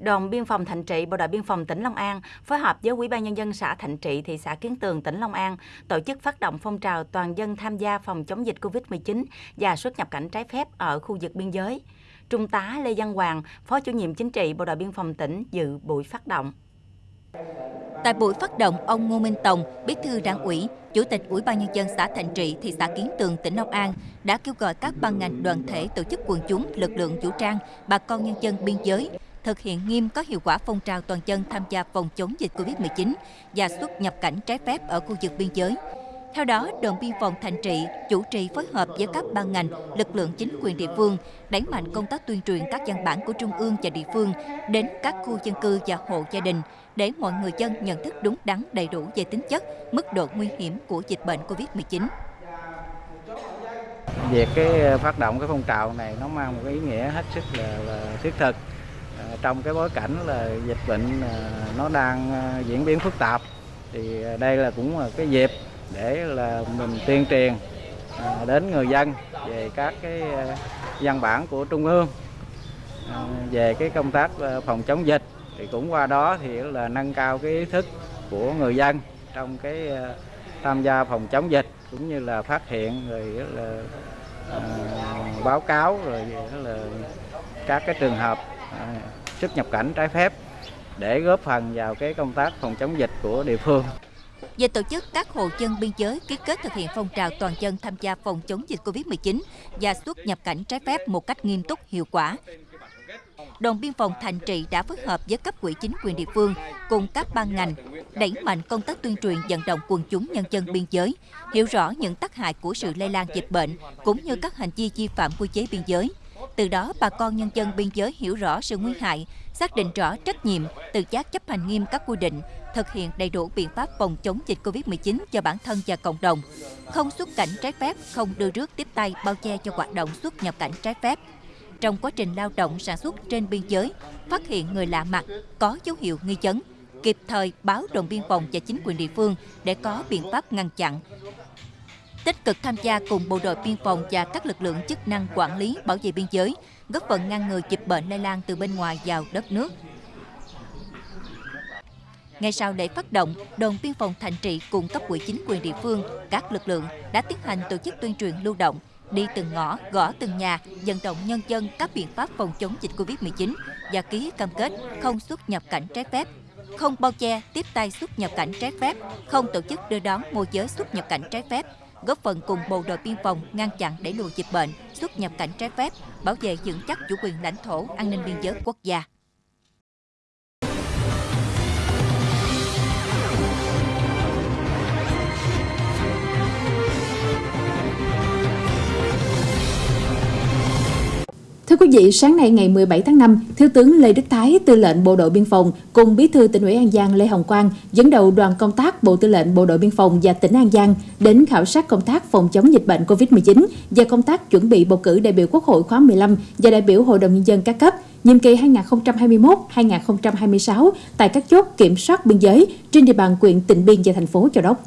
Đồn biên phòng Thạnh Trị, Bộ đội biên phòng tỉnh Long An phối hợp với Ủy ban nhân dân xã Thạnh Trị, thị xã Kiến Tường, tỉnh Long An tổ chức phát động phong trào toàn dân tham gia phòng chống dịch Covid-19 và xuất nhập cảnh trái phép ở khu vực biên giới. Trung tá Lê Văn Hoàng, Phó chủ nhiệm chính trị Bộ đội biên phòng tỉnh dự buổi phát động. Tại buổi phát động, ông Ngô Minh Tòng, Bí thư Đảng ủy, Chủ tịch Ủy ban nhân dân xã Thạnh Trị, thị xã Kiến Tường, tỉnh Long An đã kêu gọi các ban ngành đoàn thể tổ chức quần chúng, lực lượng vũ trang, bà con nhân dân biên giới thực hiện nghiêm có hiệu quả phong trào toàn dân tham gia phòng chống dịch Covid-19 và xuất nhập cảnh trái phép ở khu vực biên giới. Theo đó, đồn biên phòng Thành Trị chủ trì phối hợp với các ban ngành, lực lượng chính quyền địa phương, đẩy mạnh công tác tuyên truyền các văn bản của trung ương và địa phương đến các khu dân cư và hộ gia đình để mọi người dân nhận thức đúng đắn đầy đủ về tính chất, mức độ nguy hiểm của dịch bệnh Covid-19. Việc cái phát động cái phong trào này nó mang một cái ý nghĩa hết sức là, là thiết thực trong cái bối cảnh là dịch bệnh à, nó đang à, diễn biến phức tạp thì đây là cũng là cái dịp để là mình tuyên truyền à, đến người dân về các cái văn bản của trung ương về cái công tác phòng chống dịch. Thì cũng qua đó thì là nâng cao cái ý thức của người dân trong cái tham gia phòng chống dịch cũng như là phát hiện rồi là báo cáo rồi là các cái trường hợp xuất nhập cảnh trái phép để góp phần vào cái công tác phòng chống dịch của địa phương. Về tổ chức các hộ dân biên giới ký kết thực hiện phong trào toàn dân tham gia phòng chống dịch Covid-19 và xuất nhập cảnh trái phép một cách nghiêm túc, hiệu quả, đồn biên phòng Thành Trị đã phối hợp với cấp quỹ chính quyền địa phương cùng các ban ngành đẩy mạnh công tác tuyên truyền vận động quần chúng nhân dân biên giới, hiểu rõ những tác hại của sự lây lan dịch bệnh cũng như các hành vi vi phạm quy chế biên giới. Từ đó, bà con nhân dân biên giới hiểu rõ sự nguy hại, xác định rõ trách nhiệm, tự giác chấp hành nghiêm các quy định, thực hiện đầy đủ biện pháp phòng chống dịch COVID-19 cho bản thân và cộng đồng, không xuất cảnh trái phép, không đưa rước tiếp tay bao che cho hoạt động xuất nhập cảnh trái phép, trong quá trình lao động sản xuất trên biên giới, phát hiện người lạ mặt có dấu hiệu nghi vấn, kịp thời báo đồn biên phòng và chính quyền địa phương để có biện pháp ngăn chặn. Tích cực tham gia cùng bộ đội biên phòng và các lực lượng chức năng quản lý bảo vệ biên giới, góp phần ngăn ngừa dịch bệnh lây lan từ bên ngoài vào đất nước. Ngay sau lễ phát động, đồn biên phòng Thành Trị cùng cấp ủy chính quyền địa phương, các lực lượng đã tiến hành tổ chức tuyên truyền lưu động, đi từng ngõ, gõ từng nhà, vận động nhân dân các biện pháp phòng chống dịch Covid-19 và ký cam kết không xuất nhập cảnh trái phép, không bao che, tiếp tay xuất nhập cảnh trái phép, không tổ chức đưa đón môi giới xuất nhập cảnh trái phép, góp phần cùng bộ đội biên phòng ngăn chặn đẩy lùi dịch bệnh, xuất nhập cảnh trái phép, bảo vệ vững chắc chủ quyền lãnh thổ, an ninh biên giới quốc gia. Vị, sáng nay ngày 17 tháng 5, Thiếu tướng Lê Đức Thái, Tư lệnh Bộ đội Biên phòng cùng Bí thư tỉnh ủy An Giang Lê Hồng Quang dẫn đầu đoàn công tác Bộ Tư lệnh Bộ đội Biên phòng và tỉnh An Giang đến khảo sát công tác phòng chống dịch bệnh COVID-19 và công tác chuẩn bị bầu cử đại biểu Quốc hội khóa 15 và đại biểu Hội đồng Nhân dân các cấp nhiệm kỳ 2021-2026 tại các chốt kiểm soát biên giới trên địa bàn quyện Tịnh Biên và thành phố Châu Đốc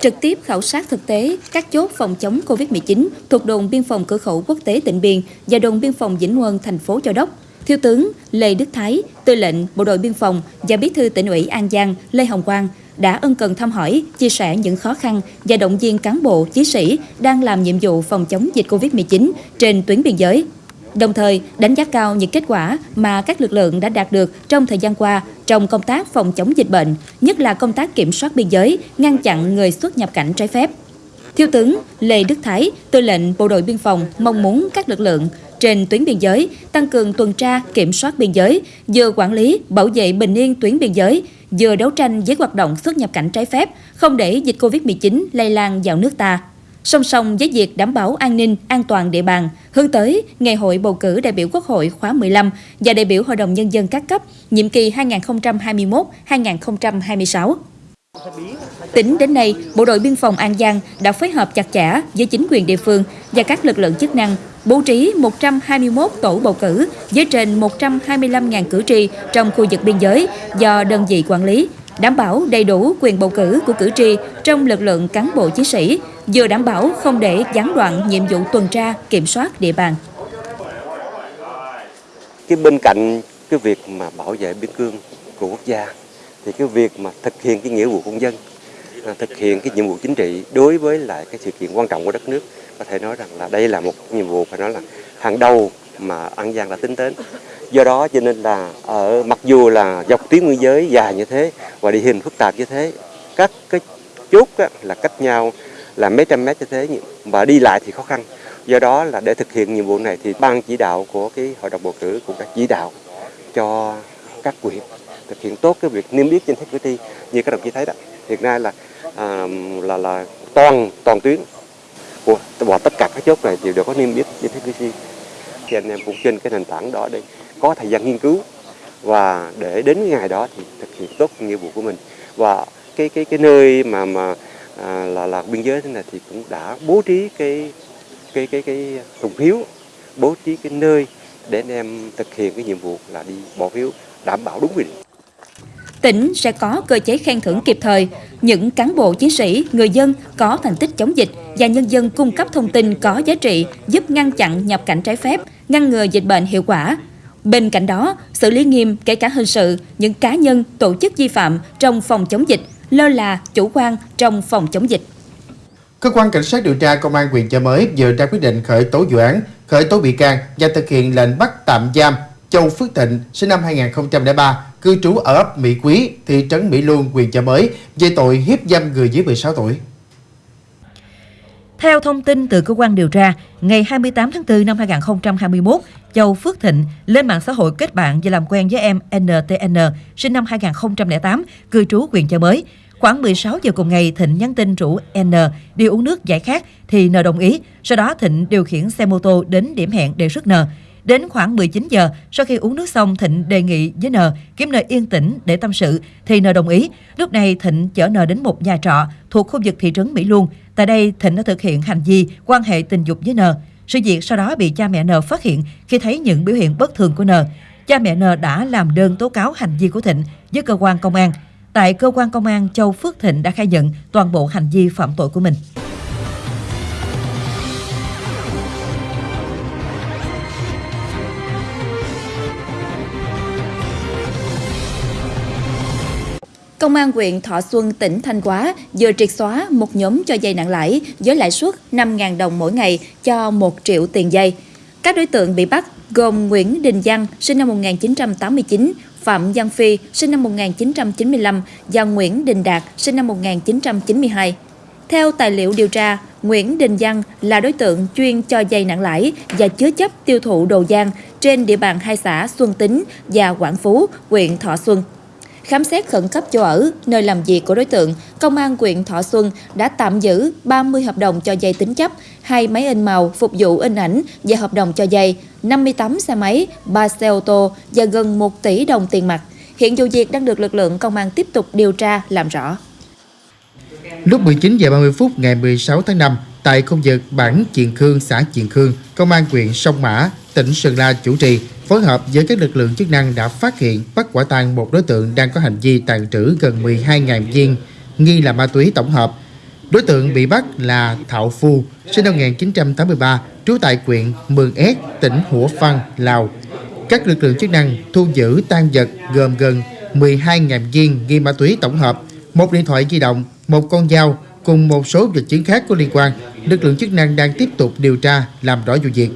trực tiếp khảo sát thực tế các chốt phòng chống COVID-19 thuộc đồn biên phòng cửa khẩu quốc tế Tịnh Biên và đồn biên phòng Vĩnh quân thành phố Châu Đốc. Thiếu tướng Lê Đức Thái, tư lệnh Bộ đội Biên phòng và Bí thư tỉnh ủy An Giang Lê Hồng Quang đã ân cần thăm hỏi, chia sẻ những khó khăn và động viên cán bộ, chiến sĩ đang làm nhiệm vụ phòng chống dịch COVID-19 trên tuyến biên giới đồng thời đánh giá cao những kết quả mà các lực lượng đã đạt được trong thời gian qua trong công tác phòng chống dịch bệnh, nhất là công tác kiểm soát biên giới, ngăn chặn người xuất nhập cảnh trái phép. Thiếu tướng Lê Đức Thái, tư lệnh Bộ đội Biên phòng mong muốn các lực lượng trên tuyến biên giới tăng cường tuần tra, kiểm soát biên giới, vừa quản lý, bảo vệ bình yên tuyến biên giới, vừa đấu tranh với hoạt động xuất nhập cảnh trái phép, không để dịch Covid-19 lây lan vào nước ta. Song song với việc đảm bảo an ninh, an toàn địa bàn, hướng tới Ngày hội bầu cử đại biểu Quốc hội khóa 15 và đại biểu Hội đồng Nhân dân các cấp, nhiệm kỳ 2021-2026. Tính đến nay, Bộ đội Biên phòng An Giang đã phối hợp chặt chẽ với chính quyền địa phương và các lực lượng chức năng bố trí 121 tổ bầu cử với trên 125.000 cử tri trong khu vực biên giới do đơn vị quản lý, đảm bảo đầy đủ quyền bầu cử của cử tri trong lực lượng cán bộ chiến sĩ, vừa đảm bảo không để gián đoạn nhiệm vụ tuần tra, kiểm soát địa bàn. cái bên cạnh cái việc mà bảo vệ biên cương của quốc gia thì cái việc mà thực hiện cái nghĩa vụ công dân à, thực hiện cái nhiệm vụ chính trị đối với lại cái sự kiện quan trọng của đất nước có thể nói rằng là đây là một nhiệm vụ phải nói là hàng đầu mà An Giang đã tính đến do đó cho nên là ở mặc dù là dọc tuyến biên giới dài như thế và địa hình phức tạp như thế các cái chốt á, là cách nhau là mấy trăm mét như thế và đi lại thì khó khăn. Do đó là để thực hiện nhiệm vụ này thì ban chỉ đạo của cái hội đồng bầu cử cũng đã chỉ đạo cho các quyện thực hiện tốt cái việc niêm yết danh sách cử tri. Như các đồng chí thấy đó hiện nay là à, là là toàn toàn tuyến của và tất cả các chốt này đều đều có niêm yết danh sách cử tri. Thì anh em cũng trên cái nền tảng đó để có thời gian nghiên cứu và để đến ngày đó thì thực hiện tốt nhiệm vụ của mình. Và cái cái cái nơi mà mà à, là là biên giới thế này thì cũng đã bố trí cái cái cái cái thùng phiếu bố trí cái nơi để anh em thực hiện cái nhiệm vụ là đi bỏ phiếu đảm bảo đúng quy định. Tỉnh sẽ có cơ chế khen thưởng kịp thời. Những cán bộ chiến sĩ, người dân có thành tích chống dịch và nhân dân cung cấp thông tin có giá trị giúp ngăn chặn nhập cảnh trái phép, ngăn ngừa dịch bệnh hiệu quả. Bên cạnh đó, xử lý nghiêm kể cả hình sự những cá nhân, tổ chức vi phạm trong phòng chống dịch, lơ là, chủ quan trong phòng chống dịch. Cơ quan Cảnh sát điều tra Công an huyện Chợ Mới vừa ra quyết định khởi tố vụ án, khởi tố bị can và thực hiện lệnh bắt tạm giam Châu Phước Thịnh, sinh năm 2003, cư trú ở ấp Mỹ Quý, thị trấn Mỹ Luông, huyện Chợ Mới, về tội hiếp dâm người dưới 16 tuổi. Theo thông tin từ cơ quan điều tra, ngày 28 tháng 4 năm 2021, Châu Phước Thịnh lên mạng xã hội kết bạn và làm quen với em NTN, sinh năm 2008, cư trú huyện Chợ Mới. Khoảng 16 giờ cùng ngày, Thịnh nhắn tin rủ N đi uống nước giải khát thì N đồng ý. Sau đó Thịnh điều khiển xe mô tô đến điểm hẹn để rước N. Đến khoảng 19 giờ, sau khi uống nước xong, Thịnh đề nghị với N kiếm nơi yên tĩnh để tâm sự, thì N đồng ý. Lúc này Thịnh chở N đến một nhà trọ thuộc khu vực thị trấn Mỹ Luông. Tại đây, Thịnh đã thực hiện hành vi quan hệ tình dục với N. Sự việc sau đó bị cha mẹ N phát hiện khi thấy những biểu hiện bất thường của N. Cha mẹ N đã làm đơn tố cáo hành vi của Thịnh với cơ quan công an. Tại cơ quan công an, Châu Phước Thịnh đã khai nhận toàn bộ hành vi phạm tội của mình. Công an huyện Thọ Xuân, tỉnh Thanh Hóa vừa triệt xóa một nhóm cho dây nặng lãi với lãi suất 5.000 đồng mỗi ngày cho 1 triệu tiền dây. Các đối tượng bị bắt gồm Nguyễn Đình Văn, sinh năm 1989, Phạm Văn Phi, sinh năm 1995 và Nguyễn Đình Đạt, sinh năm 1992. Theo tài liệu điều tra, Nguyễn Đình Văn là đối tượng chuyên cho dây nặng lãi và chứa chấp tiêu thụ đồ gian trên địa bàn hai xã Xuân Tính và Quảng Phú, huyện Thọ Xuân. Khám xét khẩn cấp chỗ ở, nơi làm việc của đối tượng, Công an huyện Thọ Xuân đã tạm giữ 30 hợp đồng cho dây tính chấp, hai máy in màu phục vụ in ảnh và hợp đồng cho dây, 58 xe máy, 3 xe ô tô và gần 1 tỷ đồng tiền mặt. Hiện vụ việc đang được lực lượng công an tiếp tục điều tra làm rõ. Lúc 19 giờ 30 phút ngày 16 tháng 5, tại khu vực bản Chiền Khương, xã Chiền Khương, Công an huyện Sông Mã, tỉnh Sơn La chủ trì phối hợp với các lực lượng chức năng đã phát hiện bắt quả tang một đối tượng đang có hành vi tàn trữ gần 12.000 viên nghi là ma túy tổng hợp. Đối tượng bị bắt là Thạo Phu, sinh năm 1983, trú tại huyện Mường Ét, tỉnh Hủa Phăn, Lào. Các lực lượng chức năng thu giữ tan vật gồm gần 12.000 viên nghi ma túy tổng hợp, một điện thoại di động, một con dao cùng một số vật chứng khác có liên quan. Lực lượng chức năng đang tiếp tục điều tra làm rõ vụ việc.